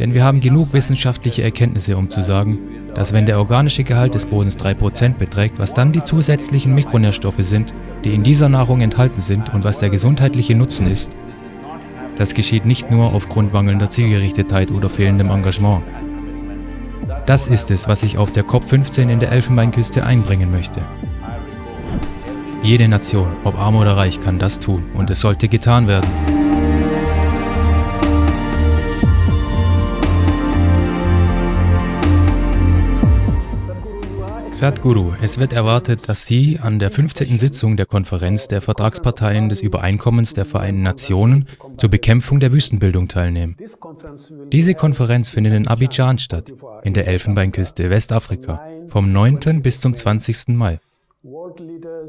Denn wir haben genug wissenschaftliche Erkenntnisse, um zu sagen, dass wenn der organische Gehalt des Bodens 3% beträgt, was dann die zusätzlichen Mikronährstoffe sind, die in dieser Nahrung enthalten sind und was der gesundheitliche Nutzen ist, das geschieht nicht nur aufgrund mangelnder Zielgerichtetheit oder fehlendem Engagement. Das ist es, was ich auf der COP15 in der Elfenbeinküste einbringen möchte. Jede Nation, ob arm oder reich, kann das tun und es sollte getan werden. Sadhguru, es wird erwartet, dass Sie an der 15. Sitzung der Konferenz der Vertragsparteien des Übereinkommens der Vereinten Nationen zur Bekämpfung der Wüstenbildung teilnehmen. Diese Konferenz findet in Abidjan statt, in der Elfenbeinküste, Westafrika, vom 9. bis zum 20. Mai.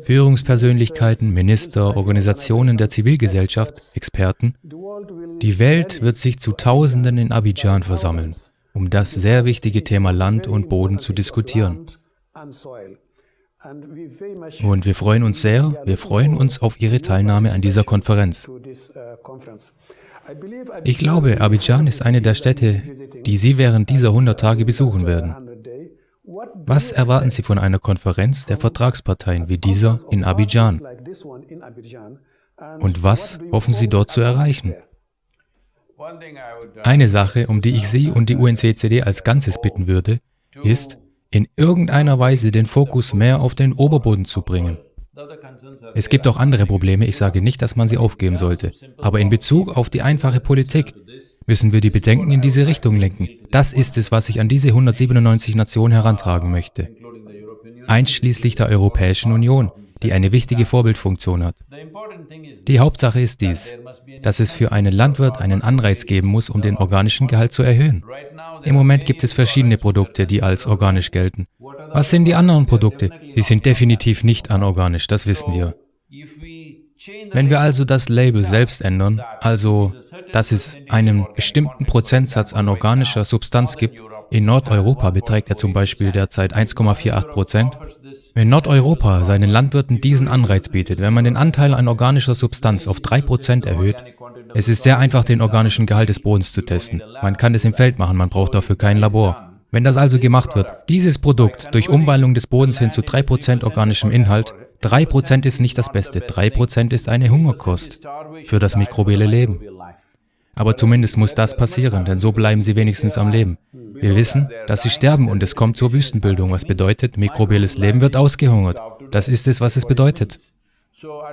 Führungspersönlichkeiten, Minister, Organisationen der Zivilgesellschaft, Experten. Die Welt wird sich zu Tausenden in Abidjan versammeln, um das sehr wichtige Thema Land und Boden zu diskutieren. Und wir freuen uns sehr, wir freuen uns auf Ihre Teilnahme an dieser Konferenz. Ich glaube, Abidjan ist eine der Städte, die Sie während dieser 100 Tage besuchen werden. Was erwarten Sie von einer Konferenz der Vertragsparteien wie dieser in Abidjan? Und was hoffen Sie dort zu erreichen? Eine Sache, um die ich Sie und die UNCCD als Ganzes bitten würde, ist, in irgendeiner Weise den Fokus mehr auf den Oberboden zu bringen. Es gibt auch andere Probleme, ich sage nicht, dass man sie aufgeben sollte. Aber in Bezug auf die einfache Politik müssen wir die Bedenken in diese Richtung lenken. Das ist es, was ich an diese 197 Nationen herantragen möchte. Einschließlich der Europäischen Union, die eine wichtige Vorbildfunktion hat. Die Hauptsache ist dies, dass es für einen Landwirt einen Anreiz geben muss, um den organischen Gehalt zu erhöhen. Im Moment gibt es verschiedene Produkte, die als organisch gelten. Was sind die anderen Produkte? Sie sind definitiv nicht anorganisch, das wissen wir. Wenn wir also das Label selbst ändern, also dass es einen bestimmten Prozentsatz an organischer Substanz gibt, in Nordeuropa beträgt er zum Beispiel derzeit 1,48 Prozent. Wenn Nordeuropa seinen Landwirten diesen Anreiz bietet, wenn man den Anteil an organischer Substanz auf 3 Prozent erhöht, es ist sehr einfach, den organischen Gehalt des Bodens zu testen. Man kann es im Feld machen, man braucht dafür kein Labor. Wenn das also gemacht wird, dieses Produkt durch Umwandlung des Bodens hin zu 3% organischem Inhalt, 3% ist nicht das Beste, 3% ist eine Hungerkost für das mikrobielle Leben. Aber zumindest muss das passieren, denn so bleiben sie wenigstens am Leben. Wir wissen, dass sie sterben und es kommt zur Wüstenbildung, was bedeutet, mikrobielles Leben wird ausgehungert. Das ist es, was es bedeutet.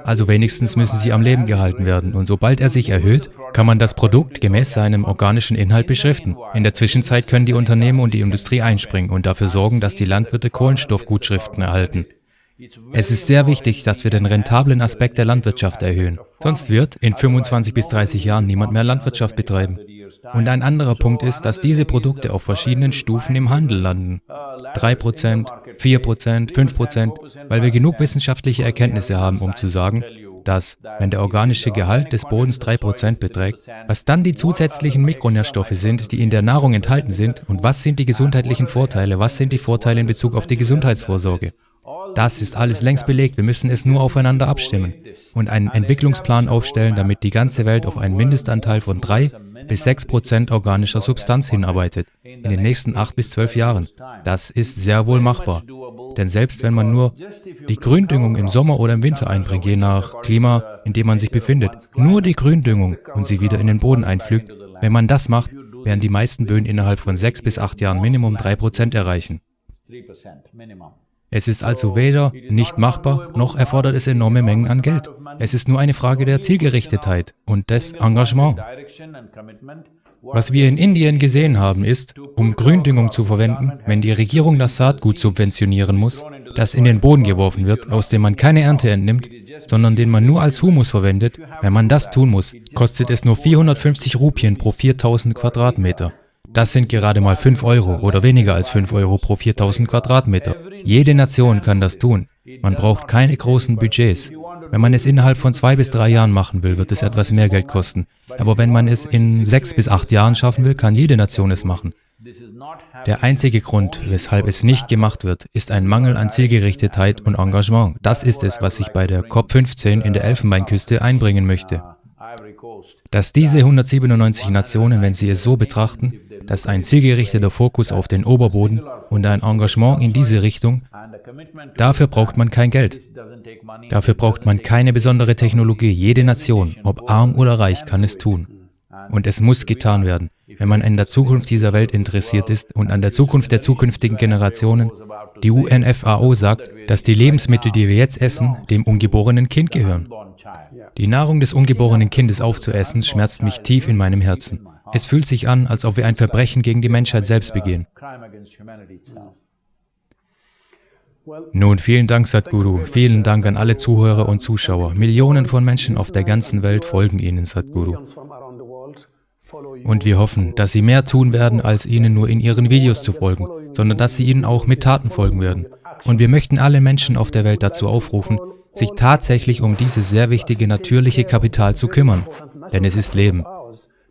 Also wenigstens müssen sie am Leben gehalten werden und sobald er sich erhöht, kann man das Produkt gemäß seinem organischen Inhalt beschriften. In der Zwischenzeit können die Unternehmen und die Industrie einspringen und dafür sorgen, dass die Landwirte Kohlenstoffgutschriften erhalten. Es ist sehr wichtig, dass wir den rentablen Aspekt der Landwirtschaft erhöhen. Sonst wird in 25 bis 30 Jahren niemand mehr Landwirtschaft betreiben. Und ein anderer Punkt ist, dass diese Produkte auf verschiedenen Stufen im Handel landen. 3%, 4%, 5%, weil wir genug wissenschaftliche Erkenntnisse haben, um zu sagen, dass, wenn der organische Gehalt des Bodens 3% beträgt, was dann die zusätzlichen Mikronährstoffe sind, die in der Nahrung enthalten sind und was sind die gesundheitlichen Vorteile, was sind die Vorteile in Bezug auf die Gesundheitsvorsorge. Das ist alles längst belegt, wir müssen es nur aufeinander abstimmen und einen Entwicklungsplan aufstellen, damit die ganze Welt auf einen Mindestanteil von 3 bis 6 Prozent organischer Substanz hinarbeitet, in den nächsten 8 bis 12 Jahren. Das ist sehr wohl machbar. Denn selbst wenn man nur die Gründüngung im Sommer oder im Winter einbringt, je nach Klima, in dem man sich befindet, nur die Gründüngung und sie wieder in den Boden einpflügt, wenn man das macht, werden die meisten Böden innerhalb von 6 bis 8 Jahren Minimum 3 Prozent erreichen. Es ist also weder nicht machbar, noch erfordert es enorme Mengen an Geld. Es ist nur eine Frage der Zielgerichtetheit und des Engagements. Was wir in Indien gesehen haben, ist, um Gründüngung zu verwenden, wenn die Regierung das Saatgut subventionieren muss, das in den Boden geworfen wird, aus dem man keine Ernte entnimmt, sondern den man nur als Humus verwendet, wenn man das tun muss, kostet es nur 450 Rupien pro 4000 Quadratmeter. Das sind gerade mal 5 Euro oder weniger als 5 Euro pro 4000 Quadratmeter. Jede Nation kann das tun. Man braucht keine großen Budgets. Wenn man es innerhalb von zwei bis drei Jahren machen will, wird es etwas mehr Geld kosten. Aber wenn man es in sechs bis acht Jahren schaffen will, kann jede Nation es machen. Der einzige Grund, weshalb es nicht gemacht wird, ist ein Mangel an Zielgerichtetheit und Engagement. Das ist es, was ich bei der COP15 in der Elfenbeinküste einbringen möchte. Dass diese 197 Nationen, wenn sie es so betrachten, dass ein zielgerichteter Fokus auf den Oberboden und ein Engagement in diese Richtung, dafür braucht man kein Geld. Dafür braucht man keine besondere Technologie. Jede Nation, ob arm oder reich, kann es tun. Und es muss getan werden, wenn man an der Zukunft dieser Welt interessiert ist und an der Zukunft der zukünftigen Generationen. Die UNFAO sagt, dass die Lebensmittel, die wir jetzt essen, dem ungeborenen Kind gehören. Die Nahrung des ungeborenen Kindes aufzuessen, schmerzt mich tief in meinem Herzen. Es fühlt sich an, als ob wir ein Verbrechen gegen die Menschheit selbst begehen. Nun, vielen Dank, Sadhguru. Vielen Dank an alle Zuhörer und Zuschauer. Millionen von Menschen auf der ganzen Welt folgen Ihnen, Sadhguru. Und wir hoffen, dass Sie mehr tun werden, als Ihnen nur in Ihren Videos zu folgen, sondern dass Sie Ihnen auch mit Taten folgen werden. Und wir möchten alle Menschen auf der Welt dazu aufrufen, sich tatsächlich um dieses sehr wichtige natürliche Kapital zu kümmern. Denn es ist Leben.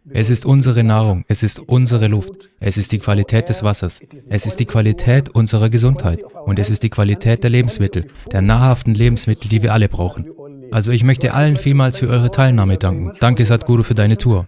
Es ist unsere Nahrung, es ist unsere Luft, es ist die Qualität des Wassers, es ist die Qualität unserer Gesundheit und es ist die Qualität der Lebensmittel, der nahrhaften Lebensmittel, die wir alle brauchen. Also ich möchte allen vielmals für eure Teilnahme danken. Danke Sadhguru für deine Tour.